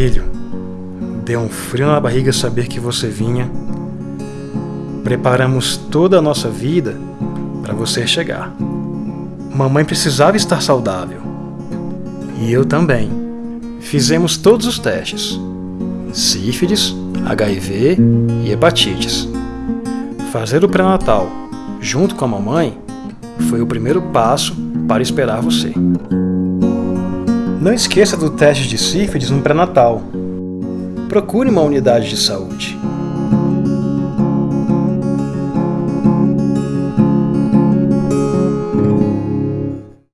Filho, deu um frio na barriga saber que você vinha. Preparamos toda a nossa vida para você chegar. Mamãe precisava estar saudável. E eu também. Fizemos todos os testes: sífilis, HIV e hepatites. Fazer o pré-natal junto com a mamãe foi o primeiro passo para esperar você. Não esqueça do teste de sífilis no pré-natal. Procure uma unidade de saúde.